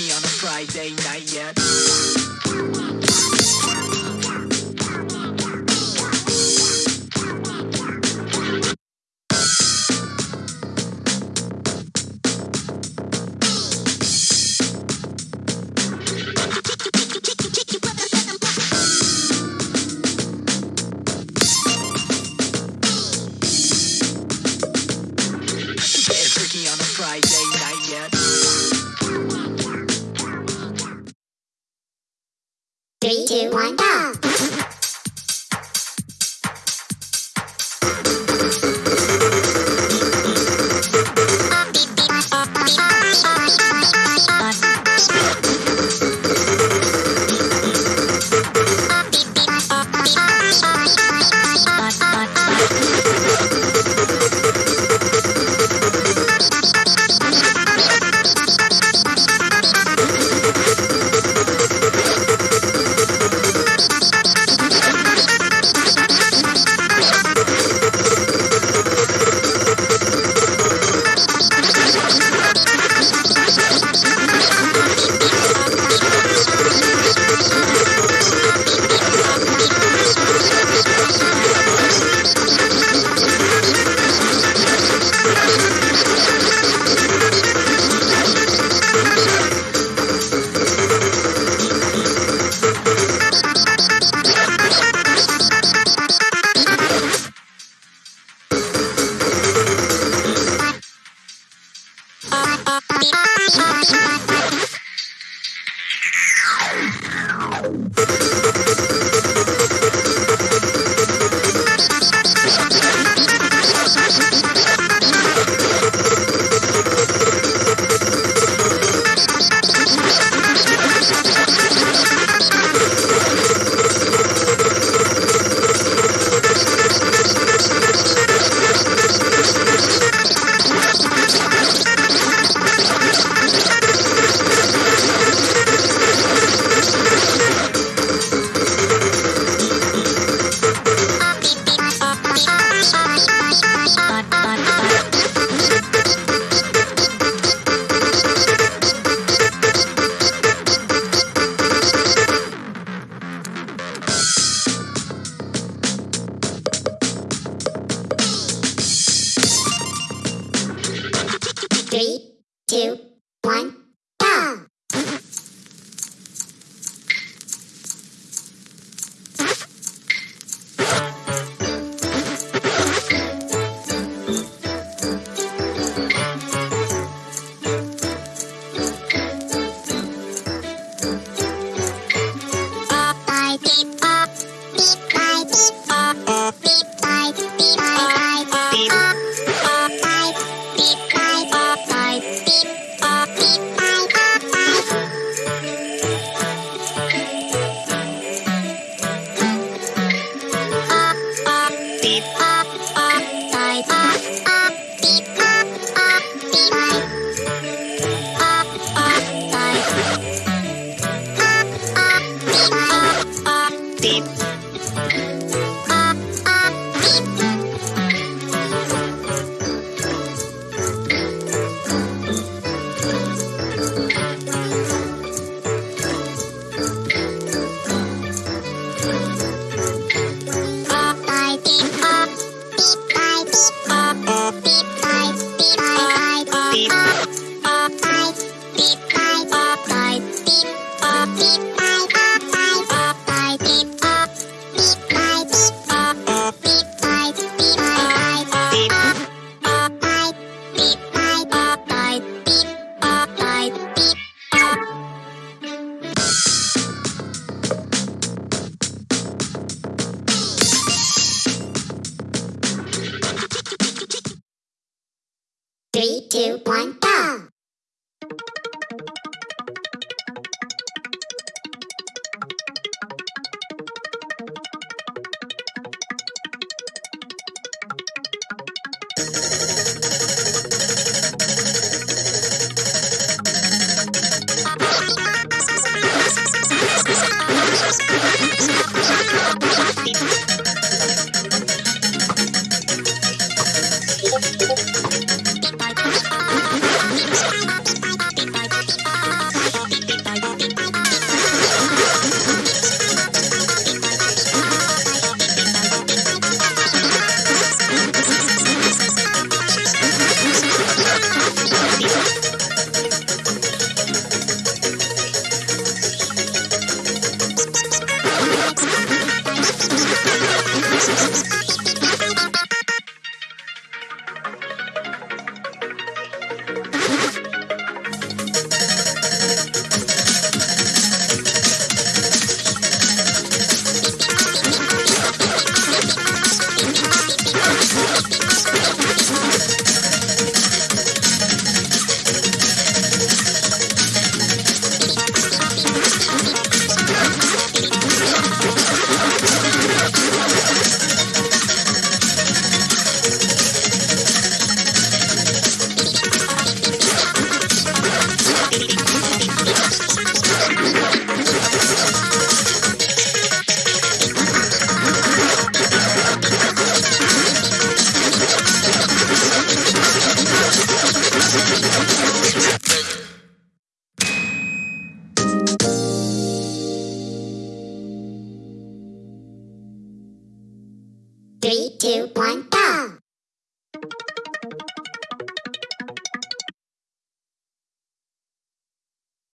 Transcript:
on a Friday night yet. Two, Three, two, one, go!